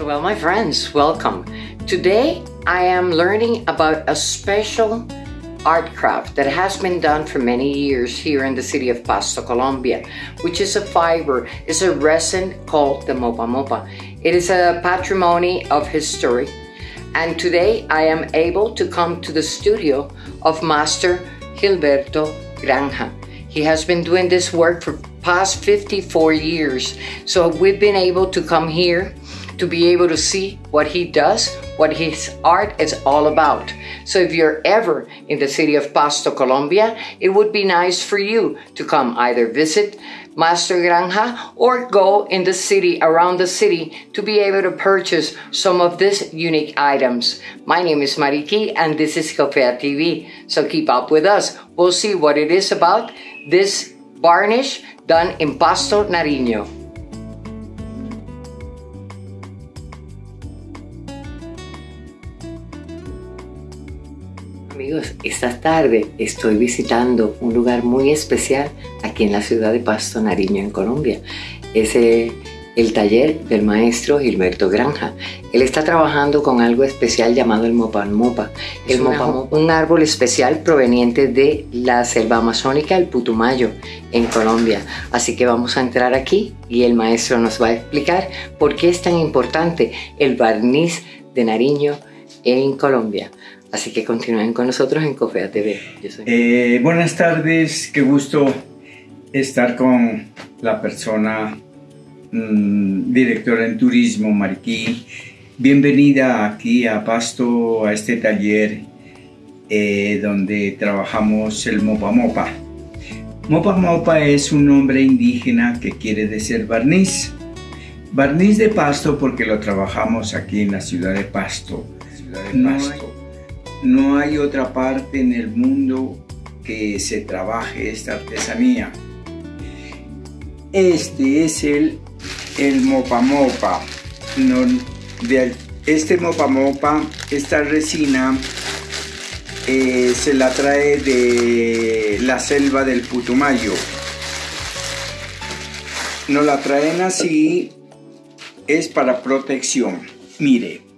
Well, my friends, welcome. Today I am learning about a special art craft that has been done for many years here in the city of Pasto, Colombia, which is a fiber, is a resin called the mopa mopa. It is a patrimony of history. And today I am able to come to the studio of Master Gilberto Granja. He has been doing this work for past 54 years. So we've been able to come here to be able to see what he does, what his art is all about. So if you're ever in the city of Pasto, Colombia, it would be nice for you to come either visit Master Granja or go in the city, around the city, to be able to purchase some of these unique items. My name is Mariki and this is Cofea TV. So keep up with us. We'll see what it is about this varnish done in Pasto, Nariño. Amigos, esta tarde estoy visitando un lugar muy especial aquí en la ciudad de Pasto Nariño, en Colombia. Es el, taller del maestro Gilberto Granja. Él está trabajando con algo especial llamado el mopan mopa. El mopa mopa, un árbol especial proveniente de la selva amazónica, el Putumayo, en Colombia. Así que vamos a entrar aquí y el maestro nos va a explicar por qué es tan importante el barniz de Nariño en Colombia. Así que continúen con nosotros en Cofea TV. Eh, buenas tardes, qué gusto estar con la persona mm, directora en turismo, Mariquí. Bienvenida aquí a Pasto, a este taller eh, donde trabajamos el Mopa Mopa. Mopa Mopa es un nombre indígena que quiere decir barniz. Barniz de Pasto porque lo trabajamos aquí en la ciudad de Pasto. Ciudad de Pasto no hay otra parte en el mundo que se trabaje esta artesanía. Este es el, el mopa mopa. de, este mopa mopa, esta resina, eh, se la trae de la selva del Putumayo. Nos la traen así, es para protección. Mire,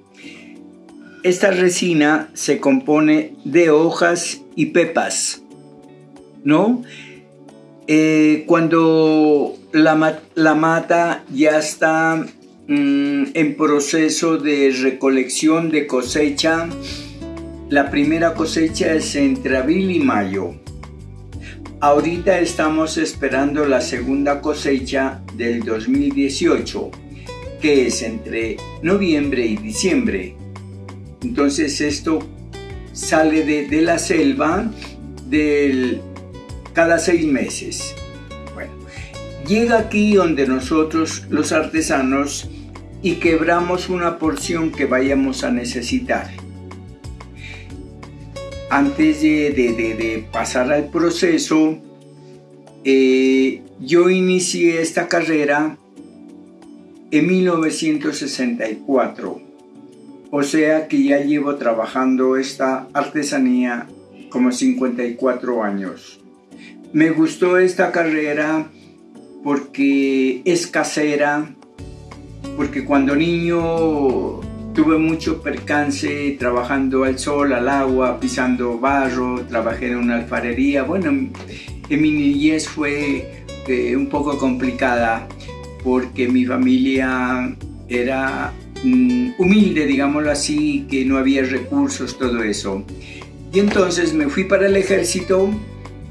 esta resina se compone de hojas y pepas, ¿no? Eh, cuando la, mata ya está mm, en proceso de recolección de cosecha, la primera cosecha es entre abril y mayo. Ahorita estamos esperando la segunda cosecha del 2018, que es entre noviembre y diciembre. Entonces esto sale de, la selva del, cada seis meses. Bueno, llega aquí donde nosotros los artesanos y quebramos una porción que vayamos a necesitar. Antes de, pasar al proceso, eh, yo inicié esta carrera en 1964 o sea que ya llevo trabajando esta artesanía como 54 años. Me gustó esta carrera porque es casera, porque cuando niño tuve mucho percance trabajando al sol, al agua, pisando barro, trabajé en una alfarería. Bueno, en mi niñez fue eh, un poco complicada porque mi familia era humilde, digámoslo así, que no había recursos, todo eso. Y entonces me fui para el ejército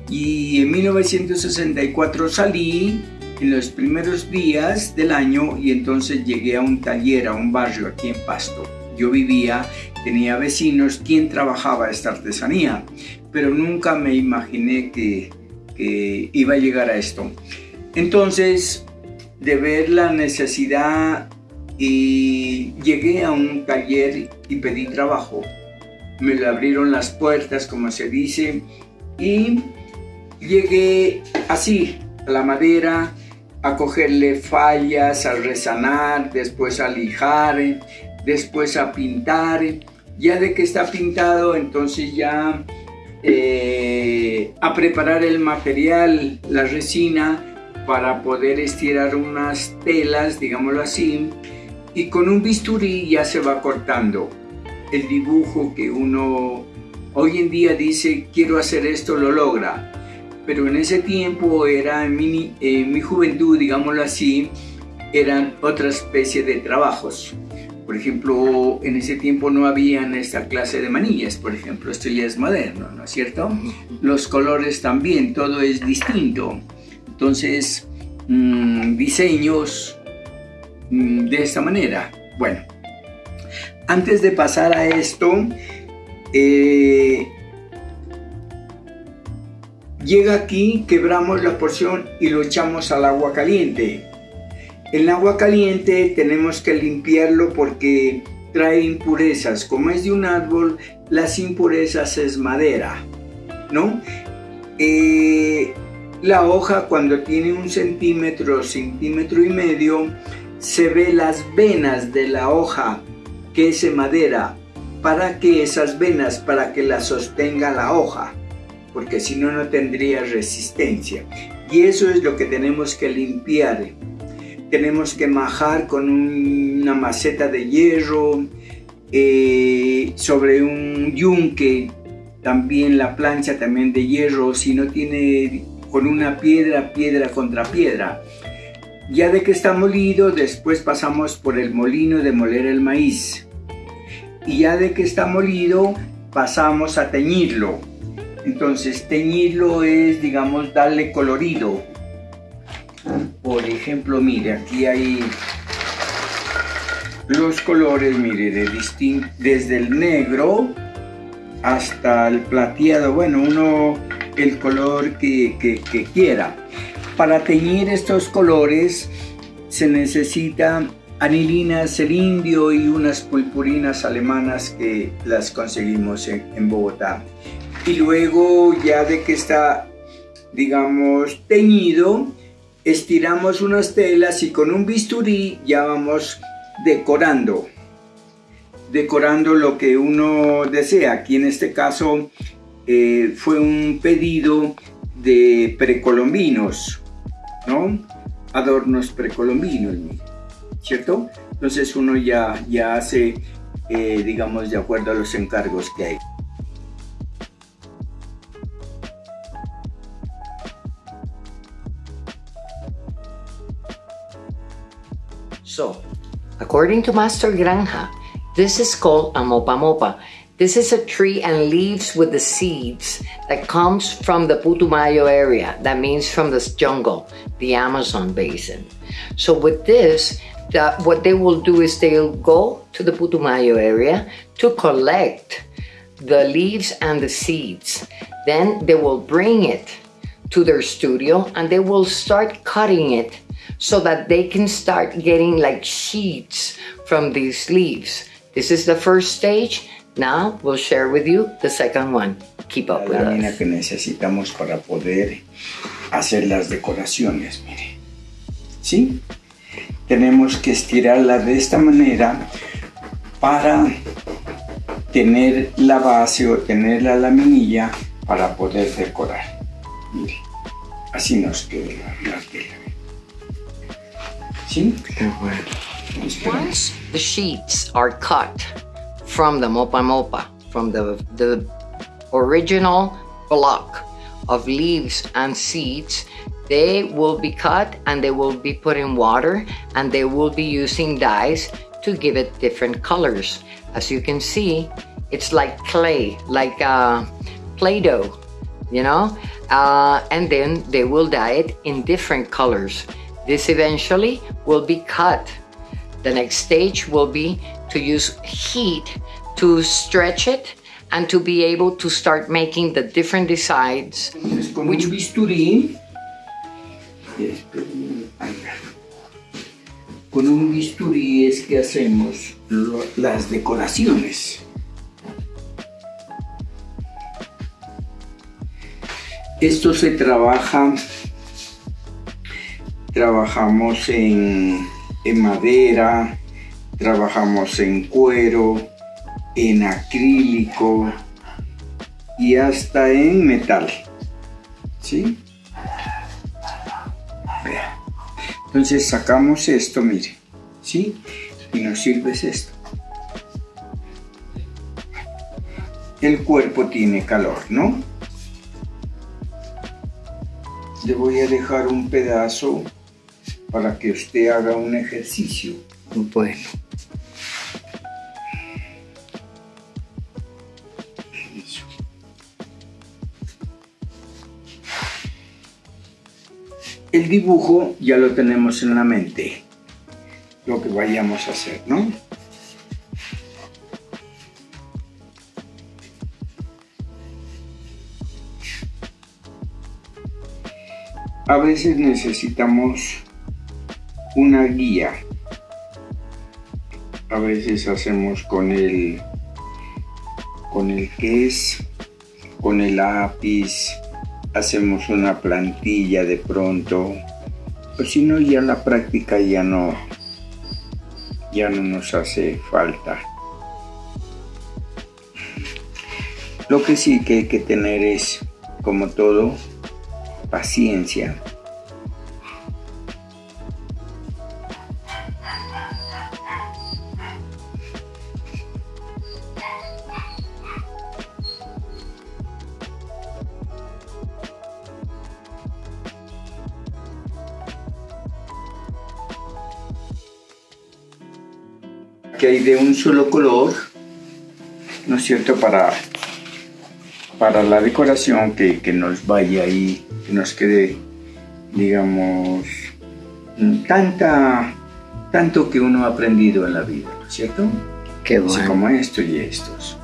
y en 1964 salí en los primeros días del año y entonces llegué a un taller, a un barrio aquí en Pasto. Yo vivía, tenía vecinos quien trabajaba esta artesanía, pero nunca me imaginé que, que iba a llegar a esto. Entonces, de ver la necesidad y llegué a un taller y pedí trabajo. Me le abrieron las puertas, como se dice, y llegué así, a la madera, a cogerle fallas, a resanar, después a lijar, después a pintar. Ya de que está pintado, entonces ya eh, a preparar el material, la resina, para poder estirar unas telas, digámoslo así, y con un bisturí ya se va cortando el dibujo que uno hoy en día dice quiero hacer esto, lo logra. Pero en ese tiempo era en mi, en mi juventud, digámoslo así, eran otra especie de trabajos. Por ejemplo, en ese tiempo no habían esta clase de manillas, por ejemplo, esto ya es moderno, ¿no es cierto? Los colores también, todo es distinto. Entonces, mmm, diseños de esta manera. Bueno, antes de pasar a esto, eh, llega aquí, quebramos la porción y lo echamos al agua caliente. El agua caliente tenemos que limpiarlo porque trae impurezas. Como es de un árbol, las impurezas es madera, ¿no? Eh, la hoja cuando tiene un centímetro, centímetro y medio, se ve las venas de la hoja que es madera. ¿Para que esas venas? Para que la sostenga la hoja, porque si no, no tendría resistencia. Y eso es lo que tenemos que limpiar tenemos que majar con una maceta de hierro, eh, sobre un yunque, también la plancha también de hierro, si no tiene con una piedra, piedra contra piedra. Ya de que está molido, después pasamos por el molino de moler el maíz. Y ya de que está molido, pasamos a teñirlo. Entonces, teñirlo es, digamos, darle colorido por ejemplo, mire, aquí hay los colores, mire, de desde el negro hasta el plateado, bueno, uno el color que, que quiera. Para teñir estos colores se necesita anilina indio y unas purpurinas alemanas que las conseguimos en, en, Bogotá. Y luego ya de que está, digamos, teñido, estiramos unas telas y con un bisturí ya vamos decorando. Decorando lo que uno desea. Aquí en este caso eh, fue un pedido de precolombinos no adornos precolombinos cierto entonces uno ya ya hace eh, digamos de acuerdo a los encargos que hay. So, according to Master Granja, this is called a mopa mopa. This is a tree and leaves with the seeds that comes from the Putumayo area. That means from this jungle, the Amazon basin. So with this, the, what they will do is they'll go to the Putumayo area to collect the leaves and the seeds. Then they will bring it to their studio and they will start cutting it so that they can start getting like sheets from these leaves. This is the first stage. Now we'll share with you the second one. Keep up La with lámina us. que necesitamos para poder hacer las decoraciones, mire. ¿Sí? Tenemos que estirarla de esta manera para tener la base o tener la laminilla para poder decorar. Mire, así nos queda la tela. ¿Sí? Once the sheets are cut from the mopa mopa, from the, the original block of leaves and seeds, they will be cut and they will be put in water and they will be using dyes to give it different colors. As you can see, it's like clay, like uh, Play-Doh, you know? Uh, and then they will dye it in different colors. This eventually will be cut. The next stage will be to use heat to stretch it and to be able to start making the different designs. Con un bisturí, con un bisturí es que hacemos lo- las decoraciones. Esto se trabaja, trabajamos en, en madera, trabajamos en cuero, en acrílico y hasta en metal. ¿Sí? Vea. Entonces sacamos esto, mire. ¿Sí? y nos sirves esto. El cuerpo tiene calor, ¿no? Le voy a dejar un pedazo para que usted haga un ejercicio. Bueno. El dibujo ya lo tenemos en la mente, lo que vayamos a hacer, ¿no? A veces necesitamos una guía. A veces hacemos con el con el que es con el lápiz, hacemos una plantilla de pronto. Pues si no ya la práctica ya no ya no nos hace falta. Lo que sí que hay que tener es, como todo, paciencia. Que hay de un solo color, ¿no es cierto? Para, para la decoración que, que nos vaya ahí, que nos quede, digamos, tanta, tanto que uno ha aprendido en la vida, ¿no es cierto? Qué Así bueno. como esto y estos.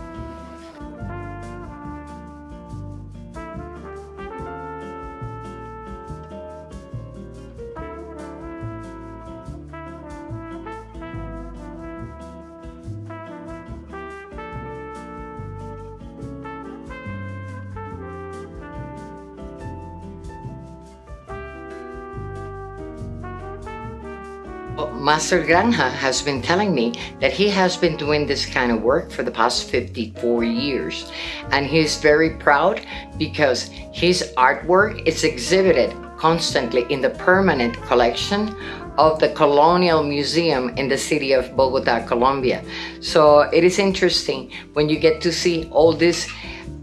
Master Granja has been telling me that he has been doing this kind of work for the past 54 years. And he's very proud because his artwork is exhibited constantly in the permanent collection of the Colonial Museum in the city of Bogota, Colombia. So it is interesting when you get to see all these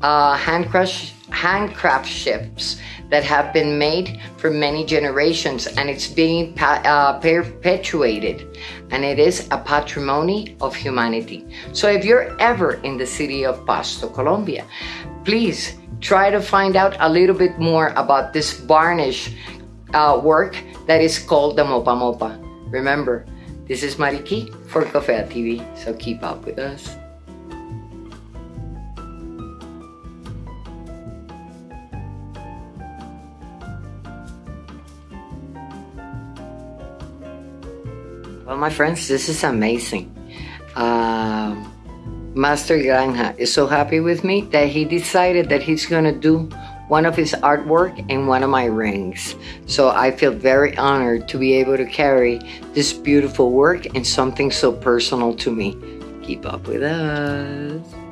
uh, handcraft, handcraft ships that have been made for many generations and it's being uh, perpetuated and it is a patrimony of humanity. So if you're ever in the city of Pasto, Colombia, please try to find out a little bit more about this varnish uh, work that is called the Mopa Mopa. Remember, this is Mariki for Cofea TV, so keep up with us. Well, my friends, this is amazing. Uh, Master Granja is so happy with me that he decided that he's going to do one of his artwork in one of my rings. So I feel very honored to be able to carry this beautiful work and something so personal to me. Keep up with us.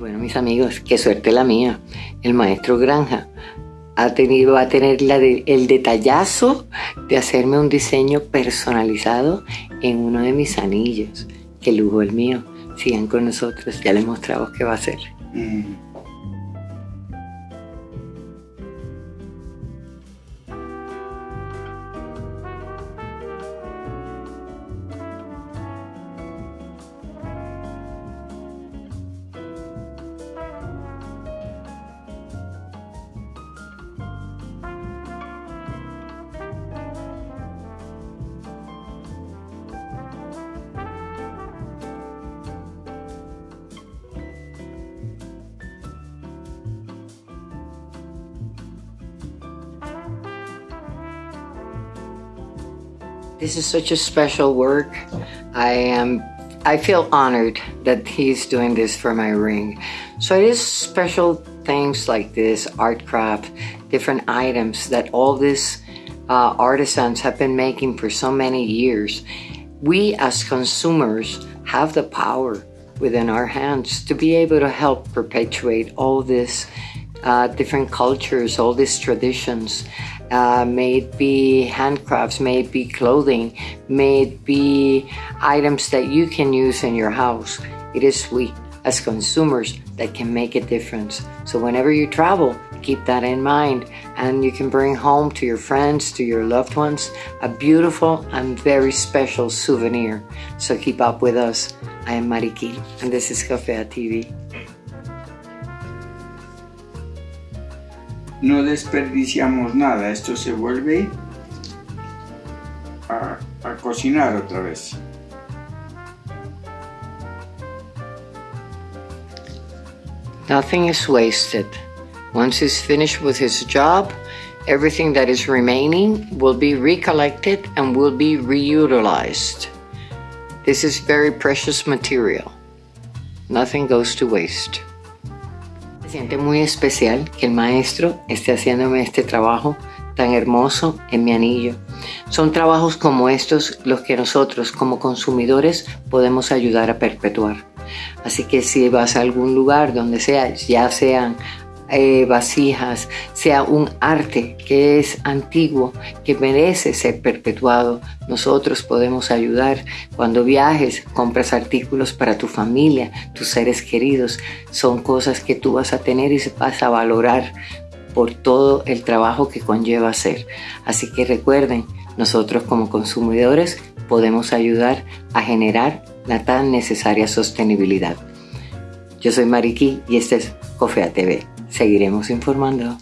Bueno, mis amigos, qué suerte la mía. El maestro Granja ha tenido, va a tener el detallazo de hacerme un diseño personalizado en uno de mis anillos. Qué lujo el mío. Sigan con nosotros, ya les mostramos qué va a. Mm. This is such a special work. I am I feel honored that he's doing this for my ring. So it is special things like this, art craft, different items that all these uh, artisans have been making for so many years, we as consumers have the power within our hands to be able to help perpetuate all these uh, different cultures, all these traditions. Uh, may it be handcrafts, may it be clothing, may it be items that you can use in your house. It is we as consumers that can make a difference. So whenever you travel, keep that in mind and you can bring home to your friends, to your loved ones, a beautiful and very special souvenir. So keep up with us. I am Mariquil and this is Café TV. No desperdiciamos nada, esto se vuelve a, a cocinar otra vez. Nothing is wasted. Once he's finished with his job, everything that is remaining will be recollected and will be reutilized. This is very precious material. Nothing goes to waste. Siente muy especial que el maestro esté haciéndome este trabajo tan hermoso en mi anillo. Son trabajos como estos los que nosotros como consumidores podemos ayudar a perpetuar. Así que si vas a algún lugar donde sea, ya sean eh, vasijas, sea un arte que es antiguo, que merece ser perpetuado, nosotros podemos ayudar. Cuando viajes, compras artículos para tu familia, tus seres queridos, son cosas que tú vas a tener y vas a valorar por todo el trabajo que conlleva hacer. Así que recuerden, nosotros como consumidores podemos ayudar a generar la tan necesaria sostenibilidad. Yo soy Mariki y este es Cofea TV seguiremos informando.